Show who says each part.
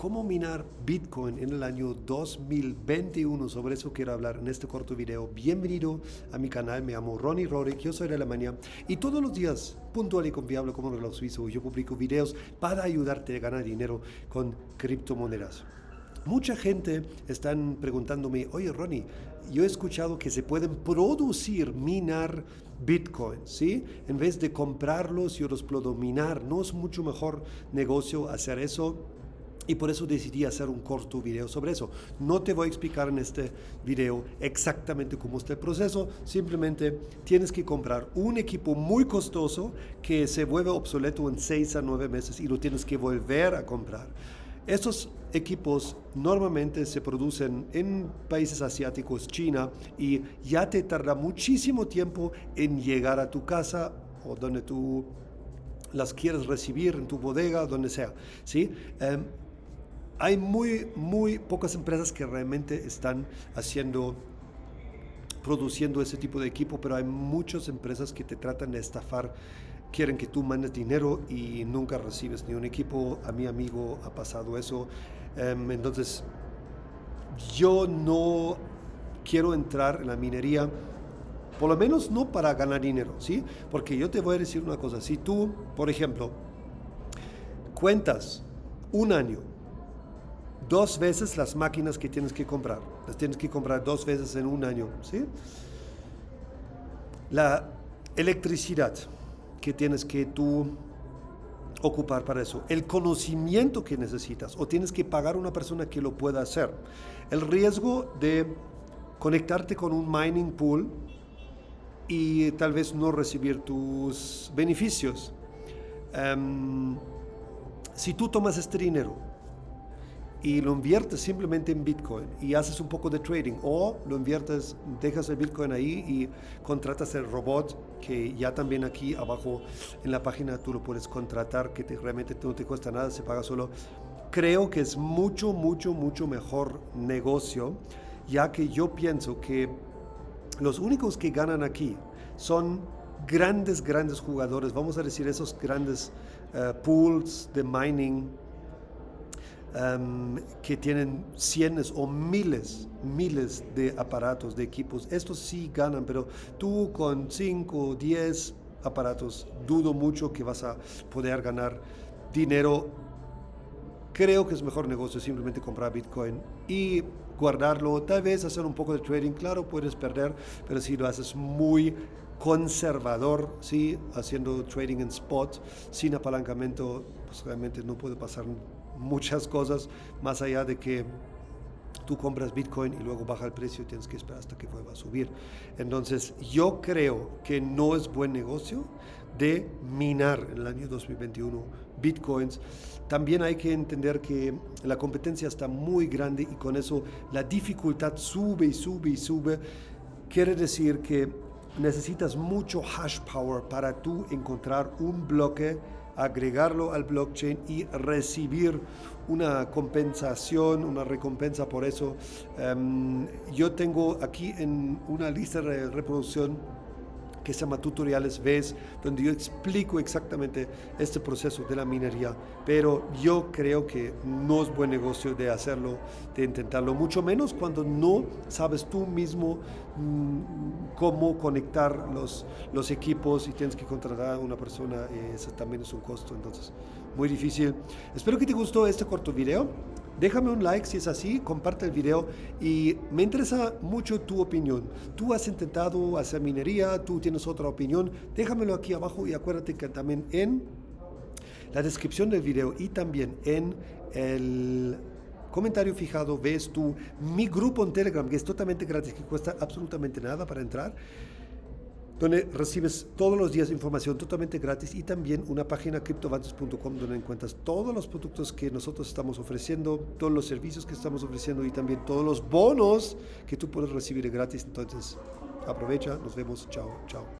Speaker 1: cómo minar Bitcoin en el año 2021. Sobre eso quiero hablar en este corto video. Bienvenido a mi canal, me llamo Ronnie Rorik, yo soy de Alemania y todos los días, puntual y confiable como un reloj suizo, yo publico videos para ayudarte a ganar dinero con criptomonedas. Mucha gente está preguntándome, oye Ronnie, yo he escuchado que se pueden producir, minar Bitcoin, ¿sí? En vez de comprarlos, yo los puedo minar. ¿No es mucho mejor negocio hacer eso? Y por eso decidí hacer un corto video sobre eso. No te voy a explicar en este video exactamente cómo está el proceso. Simplemente tienes que comprar un equipo muy costoso que se vuelve obsoleto en 6 a 9 meses y lo tienes que volver a comprar. Estos equipos normalmente se producen en países asiáticos, China, y ya te tarda muchísimo tiempo en llegar a tu casa o donde tú las quieres recibir, en tu bodega, donde sea. ¿sí? Em, hay muy, muy pocas empresas que realmente están haciendo produciendo ese tipo de equipo, pero hay muchas empresas que te tratan de estafar quieren que tú mandes dinero y nunca recibes ni un equipo. A mi amigo ha pasado eso. Em, entonces, yo no quiero entrar en la minería, por lo menos no para ganar dinero, ¿sí? Porque yo te voy a decir una cosa. Si tú, por ejemplo, cuentas un año, dos veces las máquinas que tienes que comprar, las tienes que comprar dos veces en un año, ¿sí? La electricidad, que tienes que tú ocupar para eso, el conocimiento que necesitas o tienes que pagar a una persona que lo pueda hacer, el riesgo de conectarte con un mining pool y tal vez no recibir tus beneficios. Em, si tú tomas este dinero y lo inviertes simplemente en Bitcoin y haces un poco de trading o lo inviertes, dejas el Bitcoin ahí y contratas el robot que ya también aquí abajo en la página tú lo puedes contratar que te, realmente no te cuesta nada, se paga solo. Creo que es mucho, mucho, mucho mejor negocio ya que yo pienso que los únicos que ganan aquí son grandes, grandes jugadores, vamos a decir esos grandes eh, pools de mining que tienen cientos o miles, miles de aparatos, de equipos. Estos sí ganan, pero tú con 5 o 10 aparatos, dudo mucho que vas a poder ganar dinero. Creo que es mejor negocio simplemente comprar Bitcoin y guardarlo, tal vez hacer un poco de trading, claro, puedes perder, pero si lo haces muy conservador, ¿sí? haciendo trading en spot, sin apalancamiento, pues realmente no puede pasar muchas cosas más allá de que tú compras Bitcoin y luego baja el precio y tienes que esperar hasta que vuelva a subir. Entonces, yo creo que no es buen negocio de minar en el año 2021 Bitcoins. También hay que entender que la competencia está muy grande y con eso la dificultad sube y sube y sube. Quiere decir que necesitas mucho hash power para tú encontrar un bloque agregarlo al blockchain y recibir una compensación, una recompensa por eso. Em, yo tengo aquí en una lista de reproducción que se llama Tutoriales Ves, donde yo explico exactamente este proceso de la minería, pero yo creo que no es buen negocio de hacerlo, de intentarlo, mucho menos cuando no sabes tú mismo mm, cómo conectar los, los equipos y tienes que contratar a una persona, eso también es un costo, entonces muy difícil. Espero que te gustó este corto video. Déjame un like si es así, comparte el video y me interesa mucho tu opinión. Tú has intentado hacer minería, tú tienes otra opinión, déjamelo aquí abajo y acuérdate que también en la descripción del video y también en el comentario fijado ves tú mi grupo en Telegram que es totalmente gratis, que cuesta absolutamente nada para entrar donde recibes todos los días información totalmente gratis y también una página criptovantes.com donde encuentras todos los productos que nosotros estamos ofreciendo, todos los servicios que estamos ofreciendo y también todos los bonos que tú puedes recibir gratis. Entonces, aprovecha, nos vemos, chao, chao.